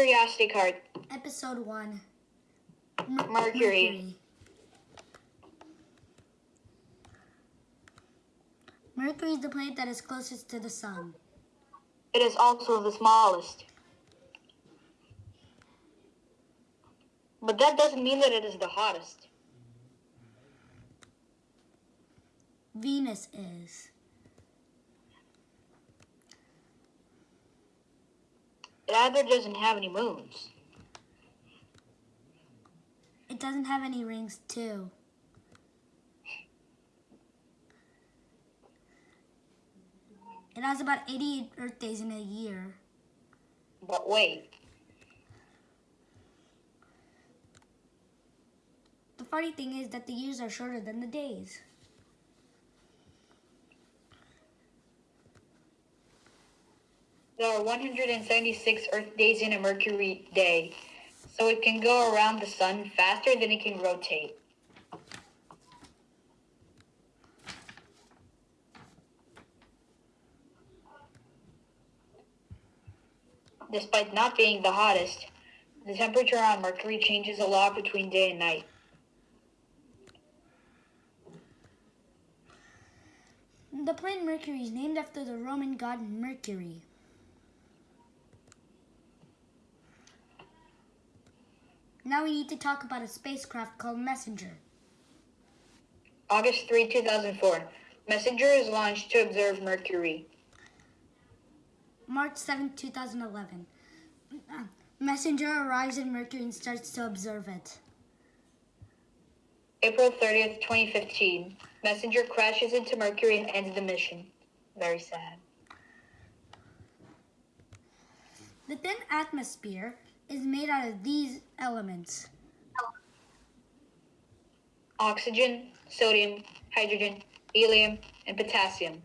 Curiosity card. Episode 1 Mer- Mercury. Mercury is the planet that is closest to the sun. It is also the smallest. But that doesn't mean that it is the hottest. Venus is. It either doesn't have any moons. It doesn't have any rings, too. It has about 88 Earth days in a year. But wait, The funny thing is that the years are shorter than the days. There are 176 Earth days in a Mercury day, so it can go around the sun faster than it can rotate. Despite not being the hottest, the temperature on Mercury changes a lot between day and night. The planet Mercury is named after the Roman god Mercury. Now we need to talk about a spacecraft called Messenger. August 3, 2004. Messenger is launched to observe Mercury. March 7, 2011. Uh, Messenger arrives at Mercury and starts to observe it. April 30th, 2015. Messenger crashes into Mercury and ends the mission. Very sad. The thin atmosphere is made out of these elements. Oxygen, sodium, hydrogen, helium, and potassium.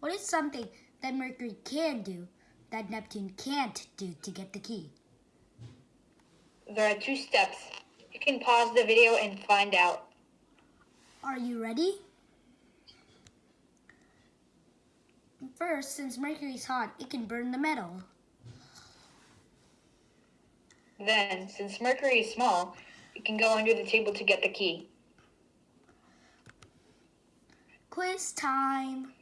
What is something that Mercury can do that Neptune can't do to get the key? There are two steps. You can pause the video and find out. Are you ready? First, since Mercury is hot, it can burn the metal. Then, since Mercury is small, it can go under the table to get the key. Quiz time.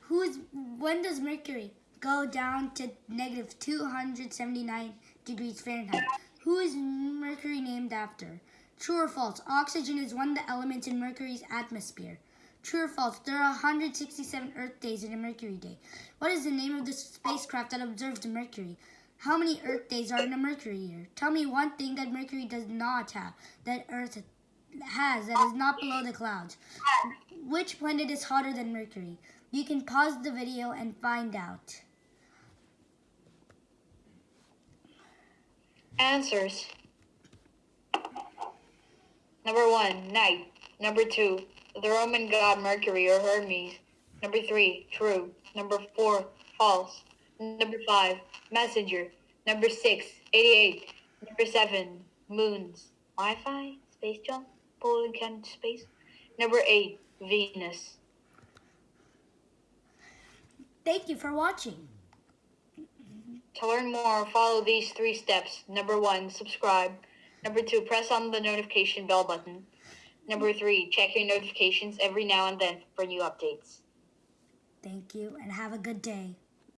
Who is when does Mercury go down to negative 279 degrees Fahrenheit? Who is Mercury named after? True or false? Oxygen is one of the elements in Mercury's atmosphere. True or false? There are 167 Earth days in a Mercury day. What is the name of the spacecraft that observed Mercury? How many Earth days are in a Mercury year? Tell me one thing that Mercury does not have that Earth has that is not below the clouds. Which planet is hotter than Mercury? You can pause the video and find out. Answers. Number one, night. Number two, the Roman god Mercury or Hermes. Number three, true. Number four, false. Number five, messenger. Number six, 88. Number seven, moons. Wi-Fi, space jump, Poland can space. Number eight, Venus. Thank you for watching. To learn more, follow these three steps. Number one, subscribe. Number two, press on the notification bell button. Number three, check your notifications every now and then for new updates. Thank you and have a good day.